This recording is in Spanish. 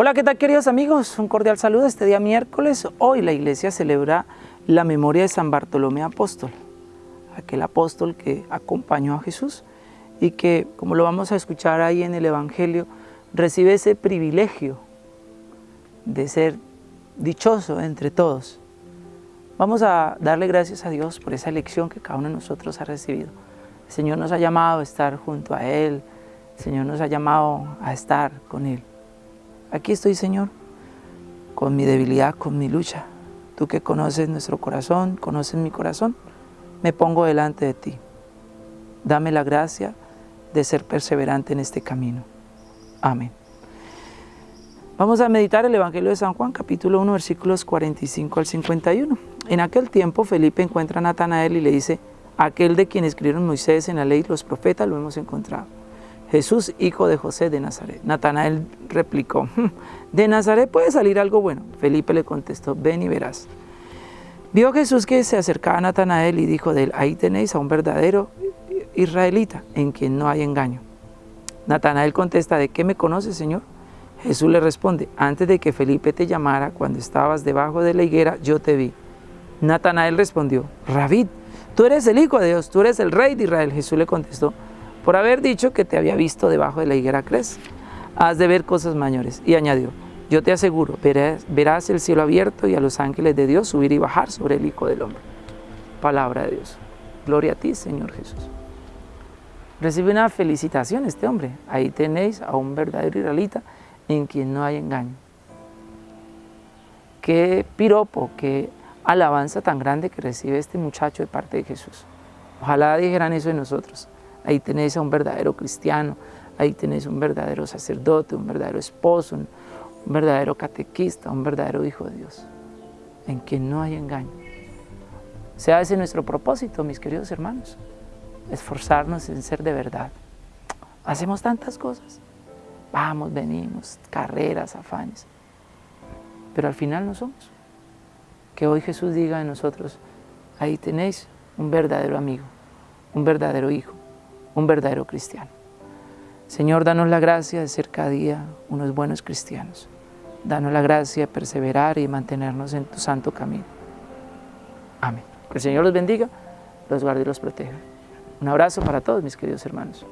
Hola, ¿qué tal queridos amigos? Un cordial saludo este día miércoles. Hoy la iglesia celebra la memoria de San Bartolomé Apóstol, aquel apóstol que acompañó a Jesús y que, como lo vamos a escuchar ahí en el Evangelio, recibe ese privilegio de ser dichoso entre todos. Vamos a darle gracias a Dios por esa elección que cada uno de nosotros ha recibido. El Señor nos ha llamado a estar junto a Él, el Señor nos ha llamado a estar con Él. Aquí estoy, Señor, con mi debilidad, con mi lucha. Tú que conoces nuestro corazón, conoces mi corazón, me pongo delante de ti. Dame la gracia de ser perseverante en este camino. Amén. Vamos a meditar el Evangelio de San Juan, capítulo 1, versículos 45 al 51. En aquel tiempo Felipe encuentra a Natanael y le dice, aquel de quien escribieron Moisés en la ley los profetas lo hemos encontrado Jesús, hijo de José de Nazaret. Natanael replicó, hmm, ¿de Nazaret puede salir algo bueno? Felipe le contestó, ven y verás. Vio Jesús que se acercaba a Natanael y dijo de él, ahí tenéis a un verdadero israelita en quien no hay engaño. Natanael contesta, ¿de qué me conoces, Señor? Jesús le responde, antes de que Felipe te llamara, cuando estabas debajo de la higuera, yo te vi. Natanael respondió, Rabid, tú eres el Hijo de Dios, tú eres el Rey de Israel. Jesús le contestó, por haber dicho que te había visto debajo de la higuera crees. Has de ver cosas mayores. Y añadió, yo te aseguro, verás, verás el cielo abierto y a los ángeles de Dios subir y bajar sobre el Hijo del Hombre. Palabra de Dios. Gloria a ti, Señor Jesús. Recibe una felicitación este hombre. Ahí tenéis a un verdadero israelita en quien no hay engaño. Qué piropo, qué alabanza tan grande que recibe este muchacho de parte de Jesús. Ojalá dijeran eso de nosotros. Ahí tenés a un verdadero cristiano, ahí tenés un verdadero sacerdote, un verdadero esposo, un, verdadero catequista, un verdadero hijo de Dios, en quien no hay engaño. Sea ese nuestro propósito, mis queridos hermanos, esforzarnos en ser de verdad. Hacemos tantas cosas, vamos, venimos, carreras, afanes, pero al final no somos. Que hoy Jesús diga a nosotros, ahí tenéis un verdadero amigo, un verdadero hijo, un verdadero cristiano. Señor, danos la gracia de ser cada día unos buenos cristianos. Danos la gracia de perseverar y mantenernos en tu santo camino. Amén. Que el Señor los bendiga, los guarde y los proteja. Un abrazo para todos mis queridos hermanos.